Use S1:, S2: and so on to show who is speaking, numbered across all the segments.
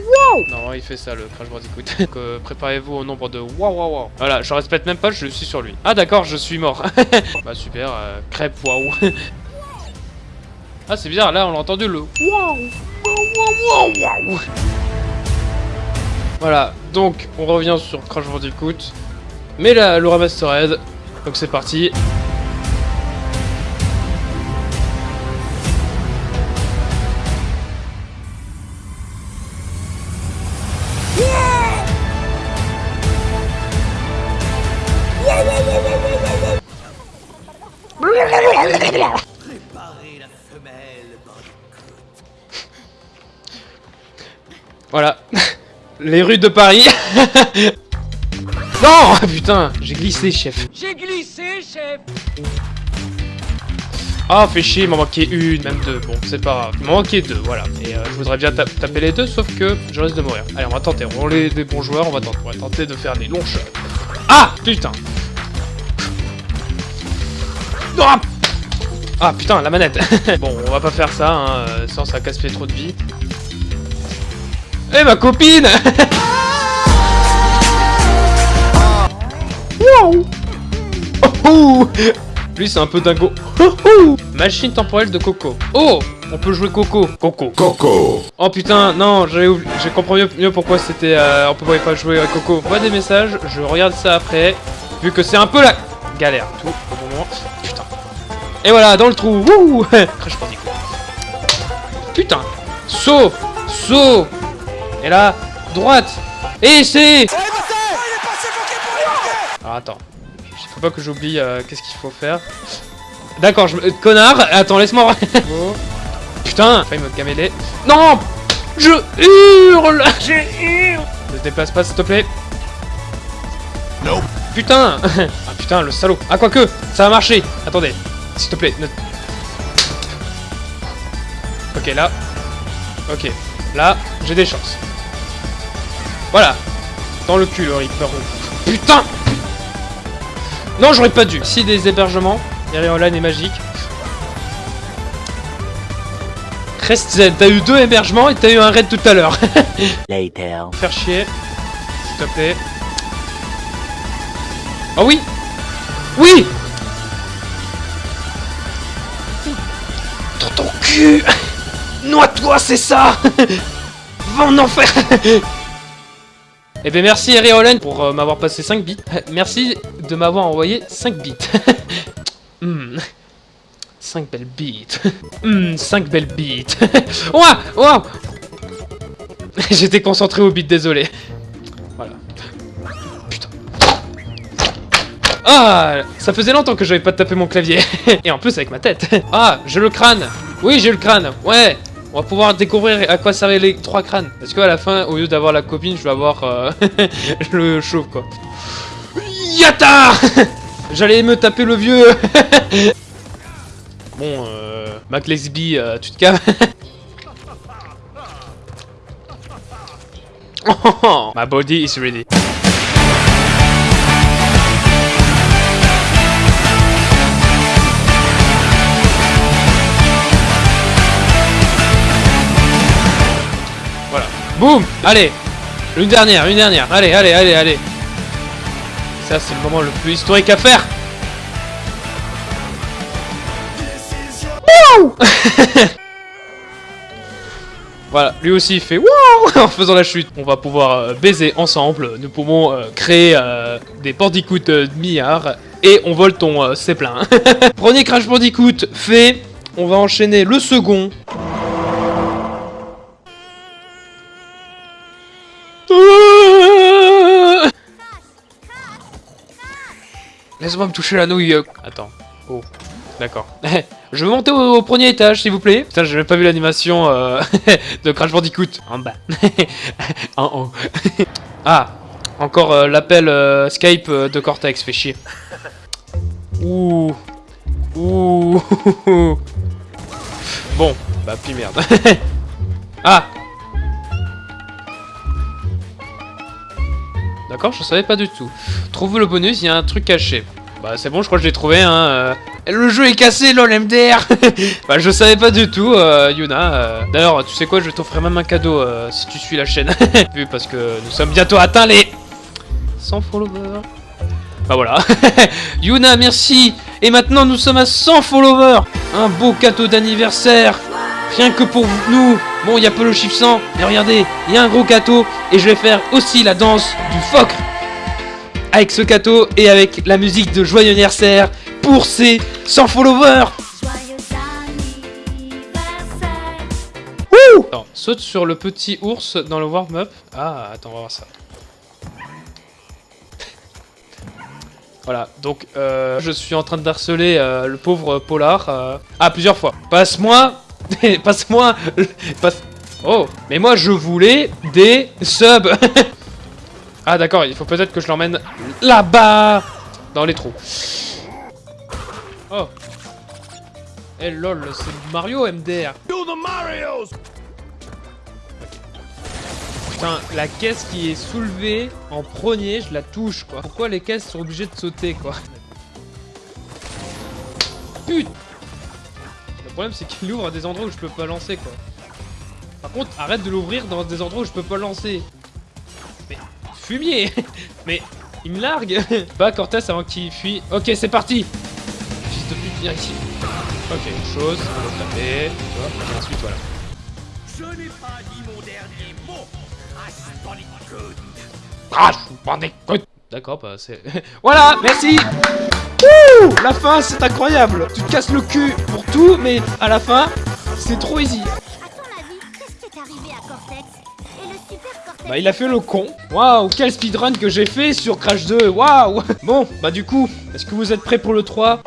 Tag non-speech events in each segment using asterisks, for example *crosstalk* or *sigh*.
S1: wow Non, il fait ça, le Crash Bandicoot. *laughs* Donc, euh, préparez-vous au nombre de wow wow wow. Voilà, je respecte même pas, je suis sur lui. Ah d'accord, je suis mort. *laughs* bah super, euh, crêpe wow. *laughs* ah c'est bizarre, là on l'a entendu le wow wow wow wow. Voilà, donc on revient sur Crash Bandicoot. Mais là, le remastered. Donc c'est parti. Voilà. *laughs* Les rues de Paris. *laughs* non Putain, j'ai glissé, chef.
S2: J'ai glissé, chef
S1: Ah, fait chier, il m'en manquait une, même deux. Bon, c'est pas grave. Il m'en manquait deux, voilà. Et euh, je voudrais bien taper les deux, sauf que je risque de mourir. Allez, on va tenter. On est des bons joueurs, on va tenter, on va tenter de faire des longs shots. Ah Putain ah, ah putain, la manette *laughs* Bon, on va pas faire ça, hein, euh, sans ça casse trop de vie. Eh ma copine Wow oh, Lui c'est un peu dingo. Machine temporelle de Coco. Oh On peut jouer Coco. Coco.
S3: Coco
S1: Oh putain, non, j'ai compris mieux, mieux, pourquoi c'était... Euh, on pouvait pas jouer à Coco. Voit des messages, je regarde ça après. Vu que c'est un peu la galère. Tout au moment. Putain. Et voilà, dans le trou. Wouh *laughs* Crash Bandicoot. Putain. Saut Saut et là, droite Et c'est... Alors attends. Faut pas que j'oublie euh, qu'est-ce qu'il faut faire. D'accord, je me... connard Attends, laisse-moi... *laughs* Putain Faille me gameler. Non Je hurle *laughs* J'ai hurle Ne déplace pas, s'il te plaît.
S3: Non.
S1: Putain *laughs* Ah putain, le salaud Ah, quoique Ça va marcher Attendez, s'il te plaît. Ne... Ok, là. Ok. Là, j'ai des chances. Voilà. Dans le cul, le Reaper. Putain Non, j'aurais pas dû. Si des hébergements. Online est magique. Reste Z, t'as eu deux hébergements et t'as eu un raid tout à l'heure. *laughs*
S4: Later.
S1: Faire chier. S'il te plaît. Oh oui Oui Dans ton cul Noie-toi, c'est ça *laughs* Va en enfer *laughs* Eh ben merci Eriolène pour euh, m'avoir passé 5 bits. *laughs* merci de m'avoir envoyé 5 bits. 5 *laughs* hmm. belles bits. 5 *laughs* hmm, belles bits. Ouah Ouah J'étais concentré au bit, désolé. Voilà. Putain. Ah Ça faisait longtemps que j'avais pas tapé mon clavier. Et en plus avec ma tête. Ah, j'ai le crâne. Oui, j'ai le crâne. Ouais on va pouvoir découvrir à quoi servaient les trois crânes. Est-ce qu'à la fin, au lieu d'avoir la copine, je vais avoir euh, *laughs* le chauve, quoi. Yata *laughs* J'allais me taper le vieux *laughs* Bon, euh... Mac Lesby, euh, tu te calmes My body is ready. Boum Allez Une dernière, une dernière. Allez, allez, allez, allez. Ça, c'est le moment le plus historique à faire. *laughs* Voilà, lui aussi il fait wow *laughs* en faisant la chute. On va pouvoir euh, baiser ensemble. Nous pouvons euh, créer euh, des Bandicoot de milliards. Et on vole ton c'est plein. *laughs* Premier Crash Bandicoot fait. On va enchaîner le second. Me toucher la nouille. Attends. Oh. D'accord. *laughs* je veux monter au, premier étage, s'il vous plaît. Putain, j'ai même pas vu l'animation euh, *laughs* de Crash Bandicoot. En bas. *laughs* en haut. ah. Encore euh, l'appel euh, Skype de Cortex, fait chier. Ouh. Ouh. bon. Bah, puis merde. ah D'accord, je savais pas du tout. Trouve le bonus, il y a un truc caché. Bah c'est bon, je crois que je l'ai trouvé, hein. euh. Le jeu est cassé, lol, MDR *laughs* Bah je savais pas du tout, euh, Yuna. euh. D'ailleurs, tu sais quoi, je vais t'offrir même un cadeau euh, si tu suis la chaîne. *laughs* Vu parce que nous sommes bientôt atteints les 100 followers. Bah voilà. *laughs* Yuna, merci Et maintenant, nous sommes à 100 followers Un beau cadeau d'anniversaire Rien que pour nous Bon, il y a pas le chiffre 100, mais regardez, il y a un gros gâteau, et je vais faire aussi la danse du phoque avec ce gâteau et avec la musique de joyeux anniversaire pour ces 100 followers. Wouh saute sur le petit ours dans le warm-up. Ah, attends, on va voir ça. *laughs* Voilà, donc euh, je suis en train de harceler euh, le pauvre Polar. euh, Ah, plusieurs fois. Passe-moi *laughs* Passe-moi *laughs* Passe... Oh, mais moi je voulais des subs Ah d'accord, il faut peut-être que je l'emmène là-bas Dans les trous. Oh Eh lol, c'est Mario MDR
S3: Do the Marios!
S1: Putain, la caisse qui est soulevée en premier, je la touche quoi. Pourquoi les caisses sont obligées de sauter quoi? Putain Le problème c'est qu'il ouvre à des endroits où je peux pas lancer quoi. Par contre, arrête de l'ouvrir dans des endroits où je peux pas lancer. Mais, fumier *laughs* Mais, il me largue *laughs* Pas Cortez avant qu'il fuit. Ok, c'est parti Fils de pute, viens ici. Ok, une chose, on va taper, tu vois, et ensuite voilà.
S3: Je n'ai pas dit mon dernier mot.
S1: Crash D'accord, bah c'est... *laughs* voilà, merci Wouh La fin, c'est incroyable Tu te casses le cul pour tout, mais à la fin, c'est trop easy. Bah il a fait le con. Waouh, quel speedrun que j'ai fait sur Crash 2, waouh *laughs* Bon, bah du coup, est-ce que vous êtes prêts pour le 3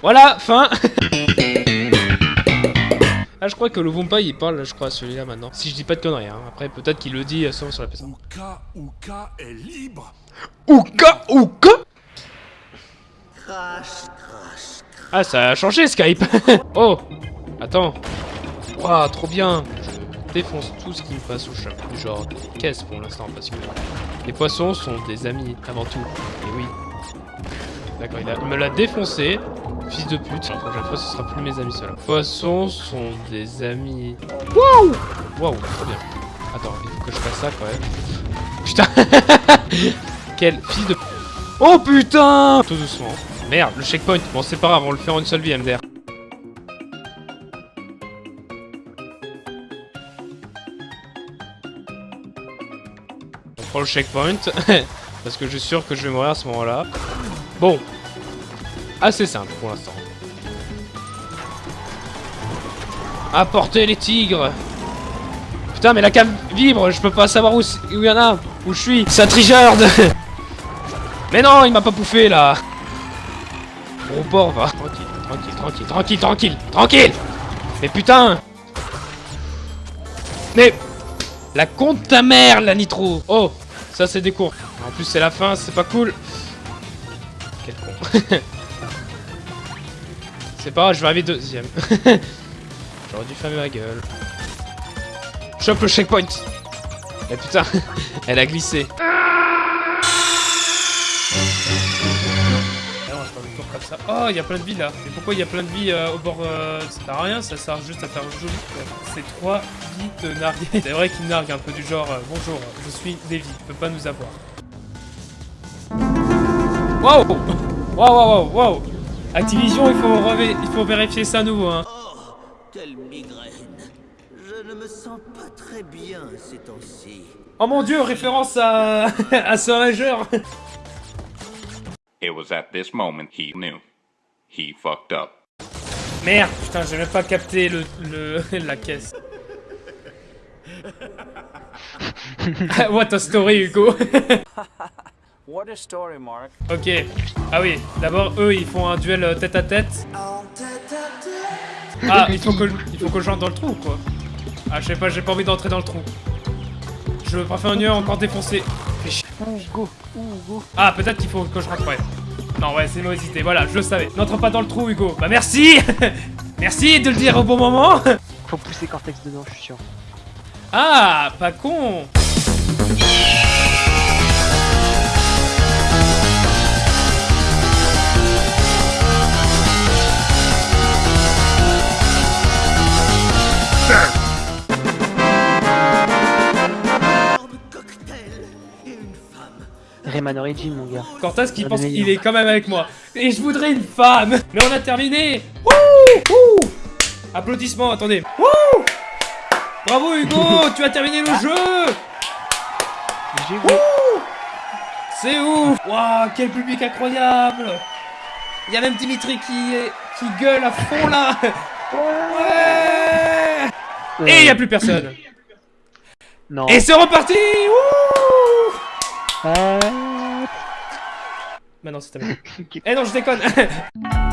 S1: Voilà, fin *laughs* Ah, je crois que le Wumpa il parle, je crois, celui-là maintenant. Si je dis pas de conneries, hein. Après, peut-être qu'il le dit euh, seulement sur la PS1.
S3: Uka Uka est libre.
S1: Ouka Ouka Ah, ça a changé Skype *laughs* Oh Attends. Waouh, trop bien Je défonce tout ce qui me passe au chapeau. Genre, caisse pour l'instant, parce que les poissons sont des amis avant tout. Et oui. D'accord, il, il me l'a défoncé. Fils de pute. La prochaine fois, ce sera plus mes amis seuls. Poissons sont des amis. Waouh Waouh, trop bien. Attends, il faut que je fasse ça quand même. Putain *laughs* Quel fils de... Oh putain Tout doucement. Merde, le checkpoint. Bon, c'est pas grave, on le fait en une seule vie, MDR. On prend le checkpoint. *laughs* parce que je suis sûr que je vais mourir à ce moment-là. Bon. Assez simple pour l'instant. Apporter les tigres Putain, mais la cam vibre, je peux pas savoir où il y en a, où je suis. Ça trigearde *laughs* Mais non, il m'a pas bouffé là Gros porc, va. Tranquille, tranquille, tranquille, tranquille, tranquille, tranquille Mais putain Mais La compte ta mère, la nitro Oh Ça, c'est des cours. En plus, c'est la fin, c'est pas cool. Quel con. *laughs* c'est pas grave, je vais arriver deuxième. *laughs* J'aurais dû fermer ma gueule. Chope le checkpoint Eh putain, *laughs* elle a glissé. Faire le tour comme ça. Oh, il y a plein de vies là. Mais pourquoi il y a plein de vies euh, au bord euh, Ça sert à rien, ça sert juste à faire joli. C'est trois vies de narguer. *laughs* C'est vrai qu'ils narguent un peu du genre euh, Bonjour, je suis Davy, tu peux pas nous avoir. Waouh *laughs* Waouh, waouh, waouh, waouh Activision, il faut, il faut vérifier ça à nouveau, hein.
S4: Oh, quelle migraine. Je ne me sens pas très bien ces temps-ci.
S1: Oh mon dieu, référence à, *laughs* à ce rageur
S5: It was at this moment he knew. He fucked up.
S1: Merde, putain, j'ai même pas capté le, le *laughs* la caisse. What a story, Hugo. *laughs*
S6: What a story, Mark.
S1: ok. Ah oui, d'abord, eux, ils font un duel euh, tête à tête. Ah, il faut que, il faut que je rentre dans le trou, quoi. Ah, je sais pas, j'ai pas envie d'entrer dans le trou. Je préfère un nœud encore défoncé. Ah, peut-être qu'il faut que je rentre, ouais. Non, ouais, c'est une mauvaise idée, voilà, je le savais. N'entre pas dans le trou, Hugo. Bah, merci *laughs* Merci de le dire au bon moment
S7: Faut pousser Cortex dedans, je suis sûr.
S1: Ah, pas con
S7: Rayman Origin, mon gars.
S1: Cortez qui pense qu'il est quand même avec moi. Et je voudrais une femme. Mais on a terminé. Wouh Wouh Applaudissements, attendez. Wouh Bravo Hugo, *laughs* tu as terminé le jeu. C'est ouf Waouh, quel public incroyable Il y a même Dimitri qui, est- qui gueule à fond là *laughs* Ouais
S7: Euh,
S1: Et il n'y a plus personne
S7: Non.
S1: Et c'est reparti Wouh
S7: Ah,
S1: Maintenant c'est terminé. *laughs* Eh non, je déconne *laughs*